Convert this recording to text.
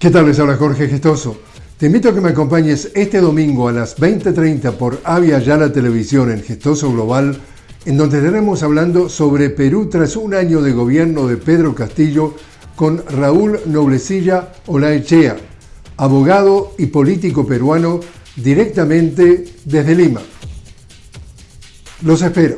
¿Qué tal? Les habla Jorge Gestoso. Te invito a que me acompañes este domingo a las 20.30 por Avia Yala Televisión en Gestoso Global, en donde estaremos hablando sobre Perú tras un año de gobierno de Pedro Castillo con Raúl Noblecilla Olaechea, abogado y político peruano directamente desde Lima. Los espero.